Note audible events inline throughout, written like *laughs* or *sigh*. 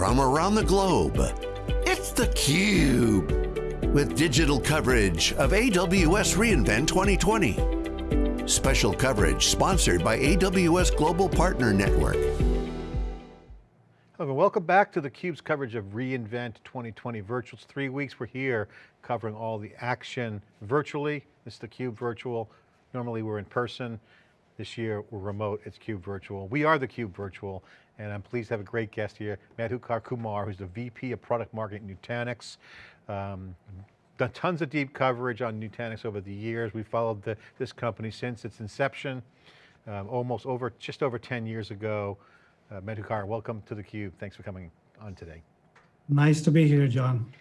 from around the globe. It's theCUBE, with digital coverage of AWS reInvent 2020. Special coverage sponsored by AWS Global Partner Network. Hello, welcome back to theCUBE's coverage of reInvent 2020 virtual. It's three weeks, we're here covering all the action virtually. This is theCUBE virtual. Normally we're in person. This year we're remote, it's CUBE virtual. We are the Cube virtual, and I'm pleased to have a great guest here, Madhukar Kumar, who's the VP of Product Marketing at Nutanix. Um, done tons of deep coverage on Nutanix over the years. We followed the, this company since its inception, um, almost over, just over 10 years ago. Uh, Madhukar, welcome to theCUBE. Thanks for coming on today. Nice to be here, John.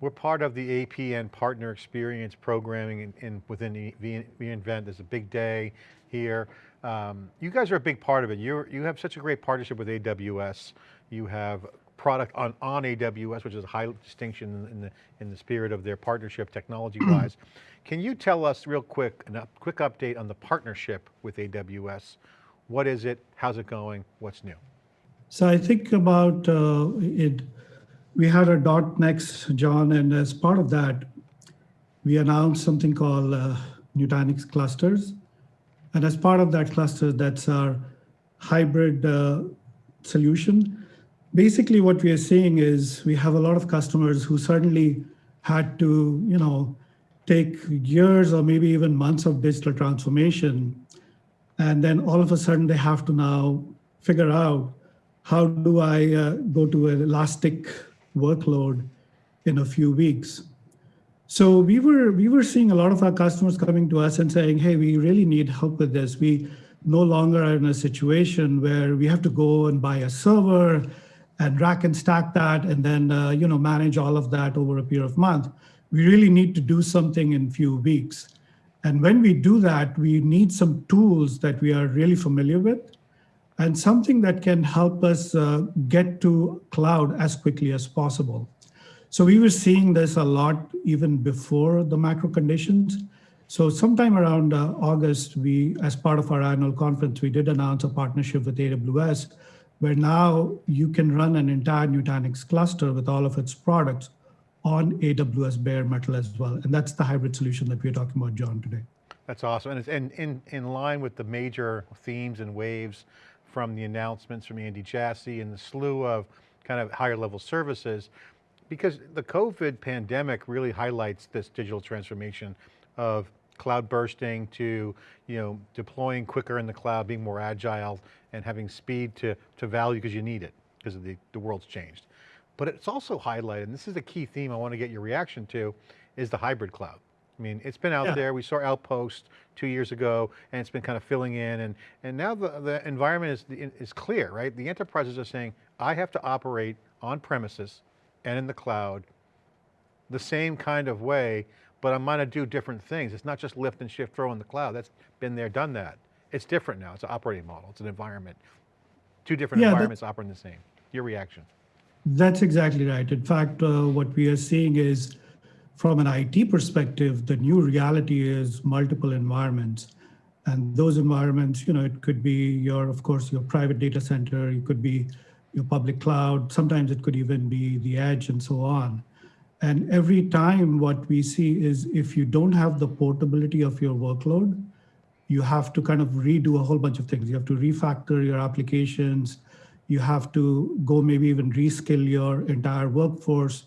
We're part of the APN Partner Experience Programming in, in within the reInvent. There's a big day here. Um, you guys are a big part of it. you you have such a great partnership with AWS. You have product on, on AWS, which is a high distinction in the, in the spirit of their partnership technology-wise. *clears throat* Can you tell us real quick, a quick update on the partnership with AWS? What is it? How's it going? What's new? So I think about uh, it we had a dot .next, John, and as part of that, we announced something called uh, Nutanix clusters. And as part of that cluster, that's our hybrid uh, solution. Basically, what we are seeing is we have a lot of customers who suddenly had to, you know, take years or maybe even months of digital transformation. And then all of a sudden they have to now figure out how do I uh, go to an elastic workload in a few weeks. So we were we were seeing a lot of our customers coming to us and saying, "Hey, we really need help with this. We no longer are in a situation where we have to go and buy a server and rack and stack that and then uh, you know manage all of that over a period of month. We really need to do something in few weeks. And when we do that, we need some tools that we are really familiar with and something that can help us uh, get to cloud as quickly as possible. So we were seeing this a lot even before the macro conditions. So sometime around uh, August, we, as part of our annual conference, we did announce a partnership with AWS, where now you can run an entire Nutanix cluster with all of its products on AWS bare metal as well. And that's the hybrid solution that we're talking about, John, today. That's awesome. And it's in, in, in line with the major themes and waves from the announcements from Andy Jassy and the slew of kind of higher level services, because the COVID pandemic really highlights this digital transformation of cloud bursting to you know deploying quicker in the cloud, being more agile and having speed to, to value because you need it because the, the world's changed. But it's also highlighted, and this is a key theme I want to get your reaction to, is the hybrid cloud. I mean, it's been out yeah. there. We saw Outpost two years ago, and it's been kind of filling in, and and now the the environment is is clear, right? The enterprises are saying, I have to operate on premises and in the cloud, the same kind of way, but I'm going to do different things. It's not just lift and shift throw in the cloud. That's been there, done that. It's different now. It's an operating model. It's an environment. Two different yeah, environments operating the same. Your reaction? That's exactly right. In fact, uh, what we are seeing is from an IT perspective, the new reality is multiple environments. And those environments, you know, it could be your, of course, your private data center, it could be your public cloud, sometimes it could even be the edge and so on. And every time what we see is if you don't have the portability of your workload, you have to kind of redo a whole bunch of things. You have to refactor your applications. You have to go maybe even reskill your entire workforce.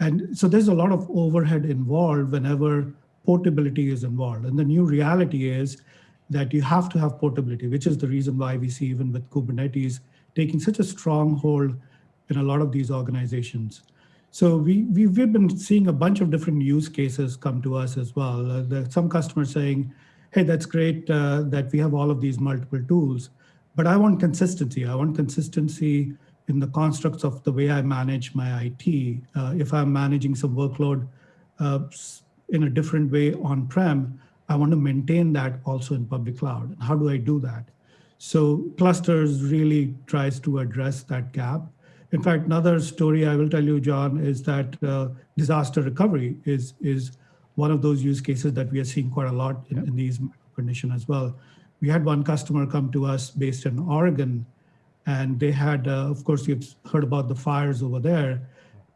And so there's a lot of overhead involved whenever portability is involved. And the new reality is that you have to have portability, which is the reason why we see even with Kubernetes taking such a strong hold in a lot of these organizations. So we, we've been seeing a bunch of different use cases come to us as well. Uh, there some customers saying, hey, that's great uh, that we have all of these multiple tools, but I want consistency. I want consistency in the constructs of the way I manage my IT. Uh, if I'm managing some workload uh, in a different way on-prem, I want to maintain that also in public cloud. How do I do that? So clusters really tries to address that gap. In fact, another story I will tell you, John, is that uh, disaster recovery is, is one of those use cases that we are seeing quite a lot in, in these conditions as well. We had one customer come to us based in Oregon and they had, uh, of course, you've heard about the fires over there,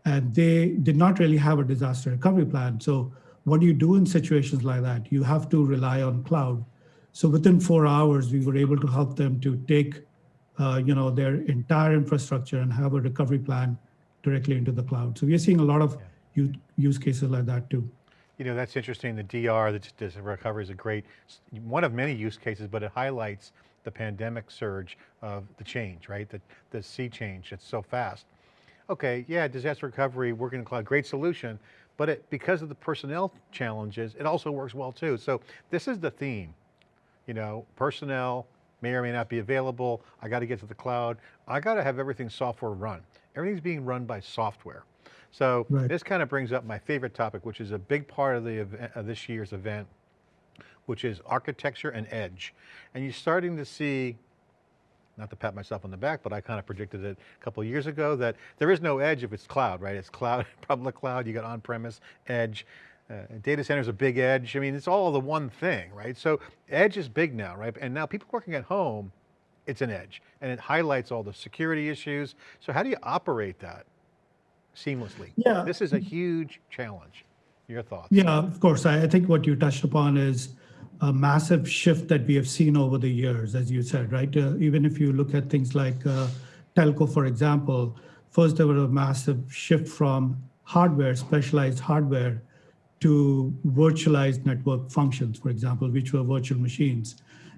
and they did not really have a disaster recovery plan. So what do you do in situations like that? You have to rely on cloud. So within four hours, we were able to help them to take, uh, you know, their entire infrastructure and have a recovery plan directly into the cloud. So we are seeing a lot of yeah. use cases like that too. You know, that's interesting. The DR, the, the recovery is a great, one of many use cases, but it highlights the pandemic surge of the change, right? The, the sea change, it's so fast. Okay, yeah, disaster recovery, working in the cloud, great solution, but it, because of the personnel challenges, it also works well too. So this is the theme, you know, personnel may or may not be available. I got to get to the cloud. I got to have everything software run. Everything's being run by software. So right. this kind of brings up my favorite topic, which is a big part of the event, uh, of this year's event, which is architecture and edge. And you're starting to see, not to pat myself on the back, but I kind of predicted it a couple years ago that there is no edge if it's cloud, right? It's cloud, *laughs* public cloud, you got on-premise, edge. Uh, data centers a big edge. I mean, it's all the one thing, right? So edge is big now, right? And now people working at home, it's an edge and it highlights all the security issues. So how do you operate that seamlessly? Yeah. This is a huge challenge. Your thoughts? Yeah, of course. I, I think what you touched upon is a massive shift that we have seen over the years, as you said, right? Uh, even if you look at things like uh, telco, for example, first there was a massive shift from hardware, specialized hardware, to virtualized network functions, for example, which were virtual machines.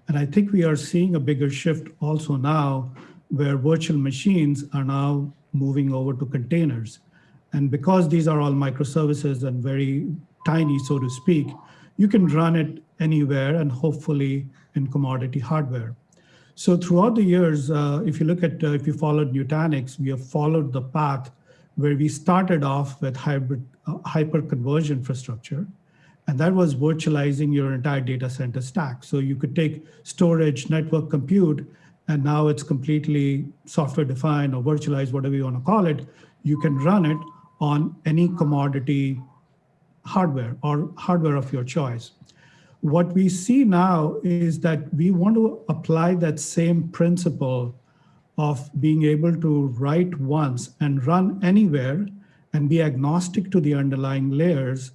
And I think we are seeing a bigger shift also now where virtual machines are now moving over to containers. And because these are all microservices and very tiny, so to speak, you can run it anywhere and hopefully in commodity hardware. So throughout the years, uh, if you look at, uh, if you followed Nutanix, we have followed the path where we started off with hybrid uh, hyper-converged infrastructure, and that was virtualizing your entire data center stack. So you could take storage, network, compute, and now it's completely software defined or virtualized, whatever you want to call it. You can run it on any commodity hardware or hardware of your choice. What we see now is that we want to apply that same principle of being able to write once and run anywhere and be agnostic to the underlying layers,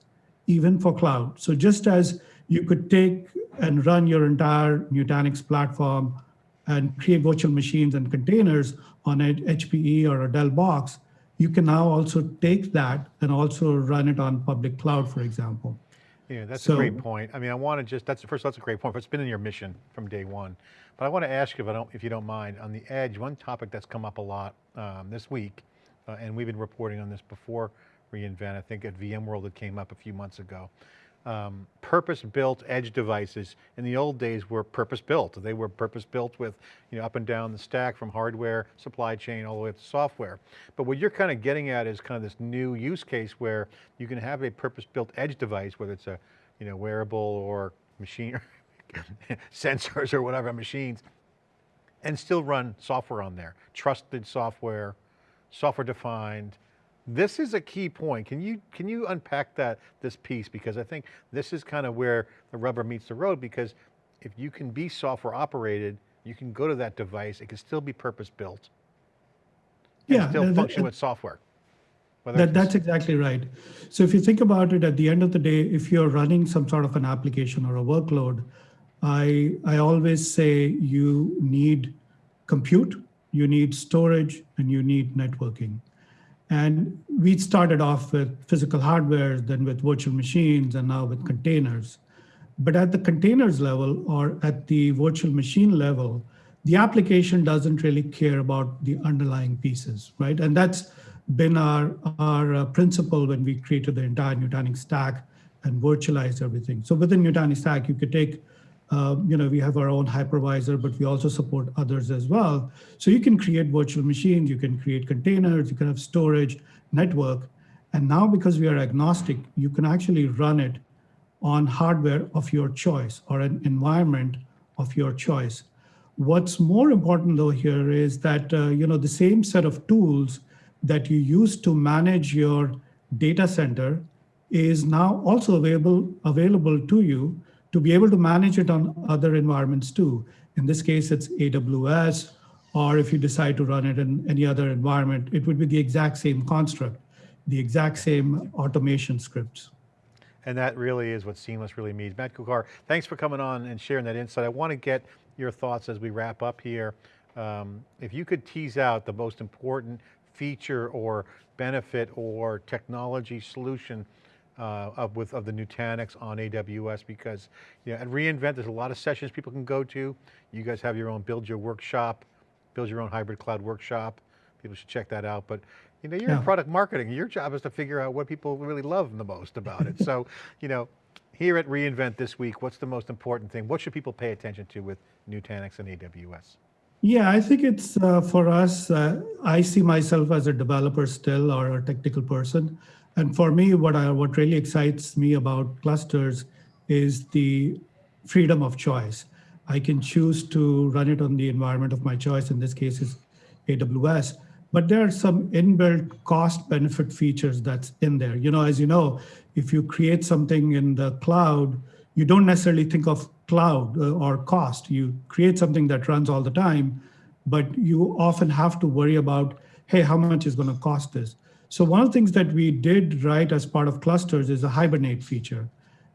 even for cloud. So just as you could take and run your entire Nutanix platform and create virtual machines and containers on an HPE or a Dell box, you can now also take that and also run it on public cloud, for example. Yeah, that's so, a great point. I mean, I want to just, that's first, that's a great point. But It's been in your mission from day one. But I want to ask you, if, I don't, if you don't mind, on the edge, one topic that's come up a lot um, this week, uh, and we've been reporting on this before reInvent, I think at VMworld it came up a few months ago. Um, purpose-built edge devices in the old days were purpose-built. They were purpose-built with you know, up and down the stack from hardware, supply chain, all the way up to software. But what you're kind of getting at is kind of this new use case where you can have a purpose-built edge device, whether it's a you know, wearable or machine, *laughs* sensors or whatever machines, and still run software on there. Trusted software, software defined. This is a key point. Can you, can you unpack that, this piece? Because I think this is kind of where the rubber meets the road because if you can be software operated, you can go to that device, it can still be purpose built. Yeah. still function with software. That, that's exactly right. So if you think about it, at the end of the day, if you're running some sort of an application or a workload, I, I always say you need compute, you need storage, and you need networking. And we started off with physical hardware, then with virtual machines, and now with containers. But at the containers level or at the virtual machine level, the application doesn't really care about the underlying pieces, right? And that's been our, our uh, principle when we created the entire Nutanix stack and virtualized everything. So within Nutanix stack, you could take, uh, you know, we have our own hypervisor, but we also support others as well. So you can create virtual machines, you can create containers, you can have storage, network. And now because we are agnostic, you can actually run it on hardware of your choice or an environment of your choice. What's more important though here is that, uh, you know, the same set of tools that you use to manage your data center is now also available, available to you to be able to manage it on other environments too. In this case, it's AWS or if you decide to run it in any other environment, it would be the exact same construct, the exact same automation scripts. And that really is what seamless really means. Madhukar, thanks for coming on and sharing that insight. I want to get your thoughts as we wrap up here. Um, if you could tease out the most important feature or benefit or technology solution uh, of, with, of the Nutanix on AWS because you know, at reInvent, there's a lot of sessions people can go to. You guys have your own build your workshop, build your own hybrid cloud workshop. People should check that out. But you know, you're Yeah. in product marketing. Your job is to figure out what people really love the most about it. *laughs* so, you know, here at reInvent this week, what's the most important thing? What should people pay attention to with Nutanix and AWS? Yeah, I think it's uh, for us. Uh, I see myself as a developer still, or a technical person, and for me, what I what really excites me about clusters is the freedom of choice. I can choose to run it on the environment of my choice. In this case, is AWS. But there are some inbuilt cost benefit features that's in there. You know, as you know, if you create something in the cloud, you don't necessarily think of cloud uh, or cost. You create something that runs all the time, but you often have to worry about, hey, how much is going to cost this? So one of the things that we did right as part of clusters is a hibernate feature.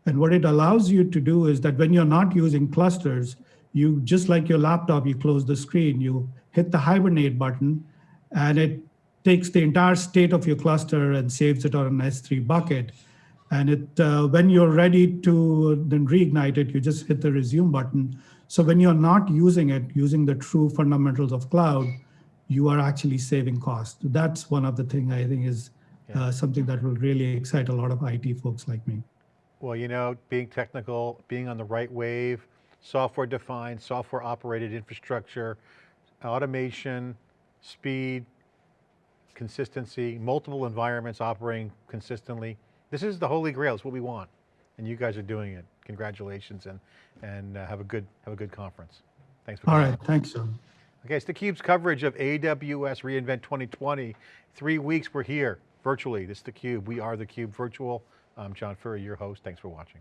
And what it allows you to do is that when you're not using clusters, you just like your laptop, you close the screen, you hit the hibernate button, and it takes the entire state of your cluster and saves it on an S3 bucket. And it, uh, when you're ready to then reignite it, you just hit the resume button. So when you're not using it, using the true fundamentals of cloud, you are actually saving cost. That's one of the things I think is uh, something that will really excite a lot of IT folks like me. Well, you know, being technical, being on the right wave, software defined, software operated infrastructure, automation, speed, consistency, multiple environments operating consistently. This is the holy grail, it's what we want. And you guys are doing it. Congratulations and, and uh, have a good, have a good conference. Thanks for All coming. right, thanks, John. Okay, it's theCUBE's coverage of AWS reInvent 2020. Three weeks we're here virtually. This is theCUBE. We are theCUBE Virtual. I'm John Furrier, your host. Thanks for watching.